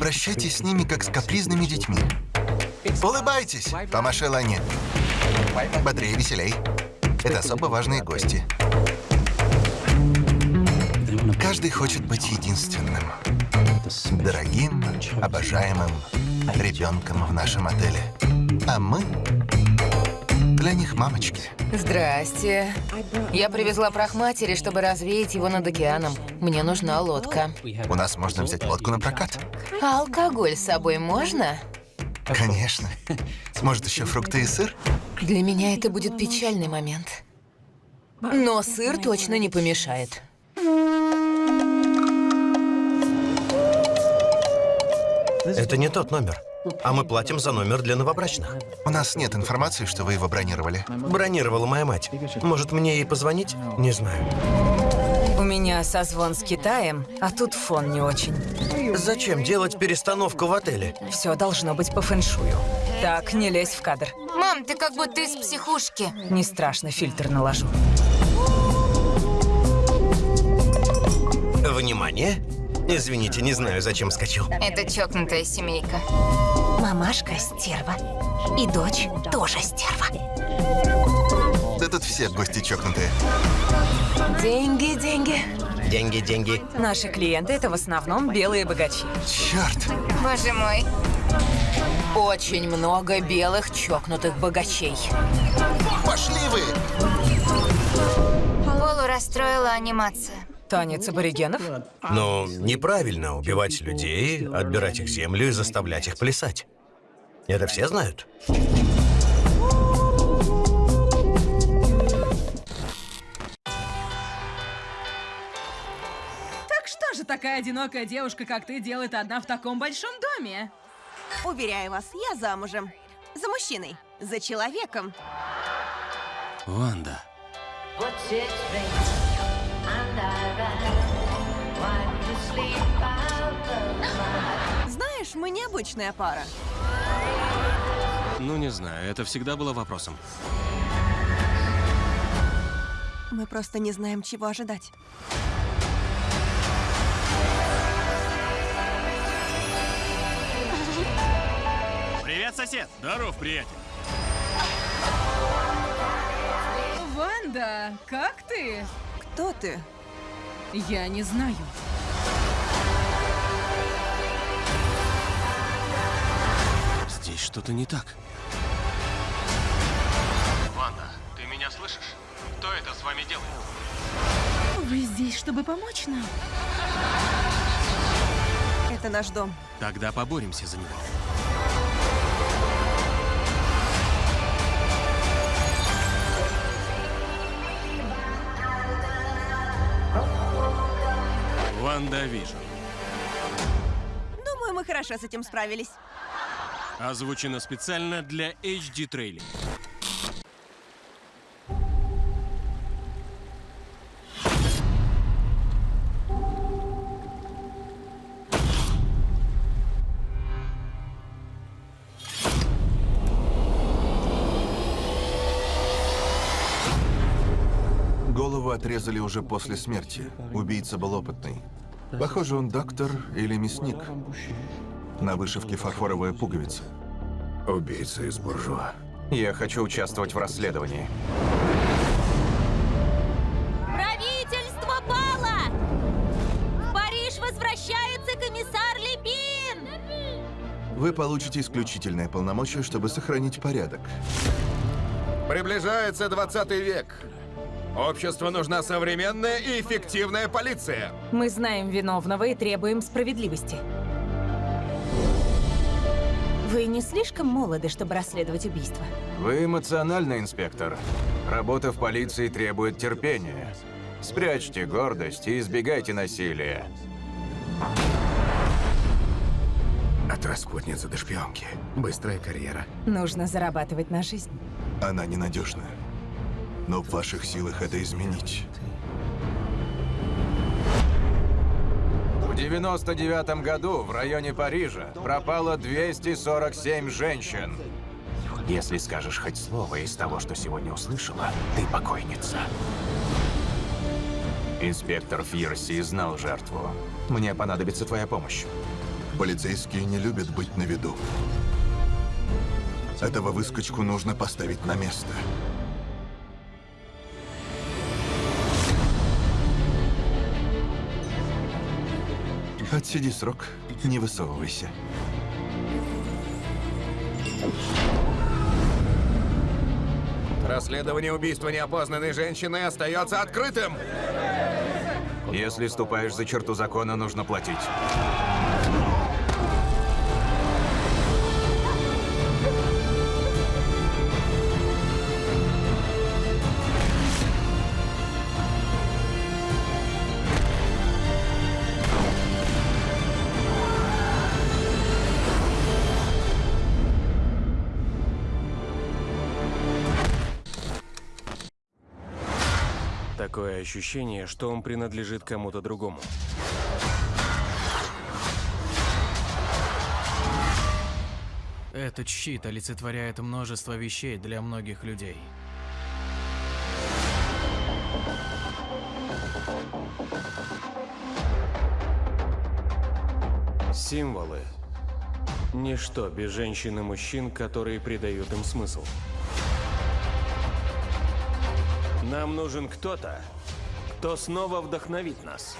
Обращайтесь с ними, как с капризными детьми. Улыбайтесь, помаши Лане. Бодрее, веселей. Это особо важные гости. Каждый хочет быть единственным. Дорогим, обожаемым ребенком в нашем отеле. А мы для них мамочки. Здрасте. Я привезла прах матери, чтобы развеять его над океаном. Мне нужна лодка. У нас можно взять лодку на прокат. А алкоголь с собой можно? Конечно. Может, еще фрукты и сыр? Для меня это будет печальный момент. Но сыр точно не помешает. Это не тот номер. А мы платим за номер для новобрачных. У нас нет информации, что вы его бронировали. Бронировала моя мать. Может, мне ей позвонить? Не знаю. У меня созвон с Китаем, а тут фон не очень. Зачем делать перестановку в отеле? Все должно быть по фэншую. Так, не лезь в кадр. Мам, ты как будто из психушки. Не страшно, фильтр наложу. Внимание! Извините, не знаю, зачем скачал. Это чокнутая семейка. Мамашка стерва. И дочь тоже стерва. Да тут все гости чокнутые. Деньги, деньги. Деньги, деньги. Наши клиенты — это в основном белые богачи. Черт! Боже мой. Очень много белых чокнутых богачей. Пошли вы! Полу расстроила анимация. Танец аборигенов? Но неправильно убивать людей, отбирать их землю и заставлять их плясать. Это все знают? Так что же такая одинокая девушка, как ты, делает одна в таком большом доме? Уверяю вас, я замужем. За мужчиной. За человеком. Ванда. Знаешь, мы необычная пара. Ну, не знаю, это всегда было вопросом. Мы просто не знаем, чего ожидать. Привет, сосед! Здоров, приятель! Ванда, как ты? Кто ты? Я не знаю. Здесь что-то не так. Ванда, ты меня слышишь? Кто это с вами делает? Вы здесь, чтобы помочь нам? Это наш дом. Тогда поборемся за него. WandaVision. Думаю, мы хорошо с этим справились. Озвучено специально для HD трейлинг. Голову отрезали уже после смерти. Убийца был опытный. Похоже, он доктор или мясник. На вышивке фарфоровая пуговица. Убийца из буржуа. Я хочу участвовать в расследовании. Правительство пало! В Париж возвращается комиссар Лепин! Вы получите исключительное полномочие, чтобы сохранить порядок. Приближается 20 век. Обществу нужна современная и эффективная полиция. Мы знаем виновного и требуем справедливости. Вы не слишком молоды, чтобы расследовать убийство? Вы эмоциональный инспектор. Работа в полиции требует терпения. Спрячьте гордость и избегайте насилия. От распутницы до шпионки. Быстрая карьера. Нужно зарабатывать на жизнь. Она ненадежна. Но в ваших силах это изменить. 99 году в районе Парижа пропало 247 женщин. Если скажешь хоть слово из того, что сегодня услышала, ты покойница. Инспектор Фирси знал жертву. Мне понадобится твоя помощь. Полицейские не любят быть на виду. Этого выскочку нужно поставить на место. Отсиди срок, не высовывайся. Расследование убийства неопознанной женщины остается открытым. Если ступаешь за черту закона, нужно платить. Такое ощущение, что он принадлежит кому-то другому. Этот щит олицетворяет множество вещей для многих людей. Символы. Ничто без женщин и мужчин, которые придают им смысл. Нам нужен кто-то, кто снова вдохновит нас.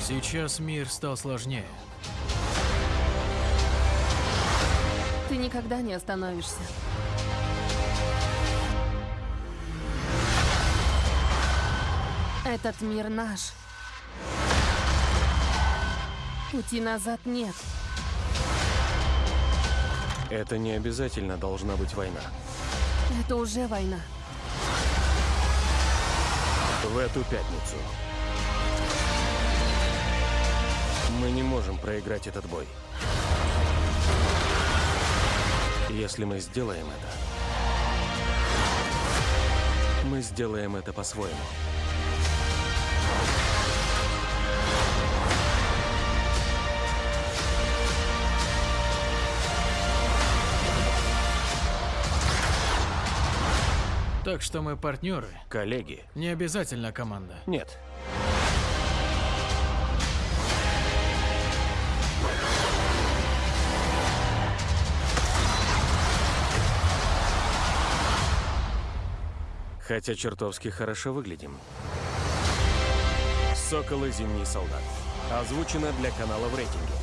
Сейчас мир стал сложнее. Ты никогда не остановишься. Этот мир наш. Пути назад нет. Это не обязательно должна быть война. Это уже война. В эту пятницу мы не можем проиграть этот бой. Если мы сделаем это, мы сделаем это по-своему. Так что мы партнеры. Коллеги. Не обязательно команда. Нет. Хотя чертовски хорошо выглядим. Сокол и Зимний солдат. Озвучено для канала в рейтинге.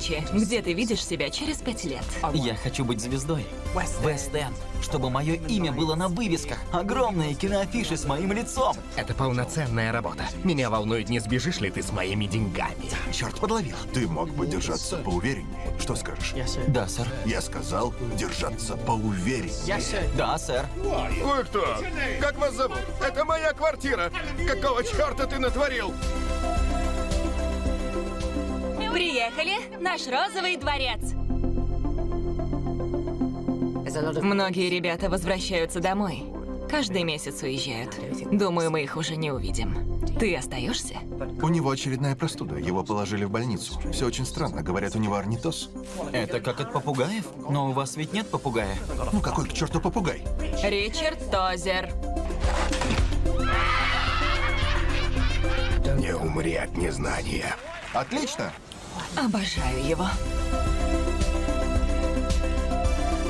Ричи, где ты видишь себя через пять лет? Я хочу быть звездой. West End. Чтобы мое имя было на вывесках. Огромные киноафиши с моим лицом. Это полноценная работа. Меня волнует, не сбежишь ли ты с моими деньгами. Черт, подловил. Ты мог бы держаться поувереннее. Что скажешь? Да, сэр. Я сказал держаться поувереннее. Да, сэр. Вы кто? Как вас зовут? Это моя квартира. Какого черта ты натворил? Приехали. Наш розовый дворец. Многие ребята возвращаются домой. Каждый месяц уезжают. Думаю, мы их уже не увидим. Ты остаешься? У него очередная простуда. Его положили в больницу. Все очень странно. Говорят, у него орнитоз. Это как от попугаев? Но у вас ведь нет попугая. Ну какой к черту попугай? Ричард Тозер. Не умри от незнания. Отлично. Обожаю его.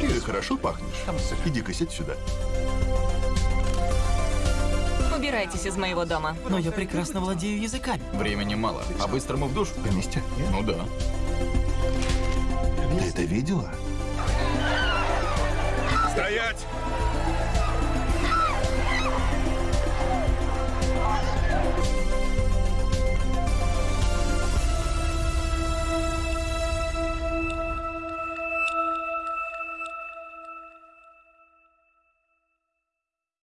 Ты хорошо пахнешь. Иди-ка сядь сюда. Убирайтесь из моего дома. Но я прекрасно владею языками. Времени мало. По-быстрому в душ? Вместе? Ну да. Ты это видела?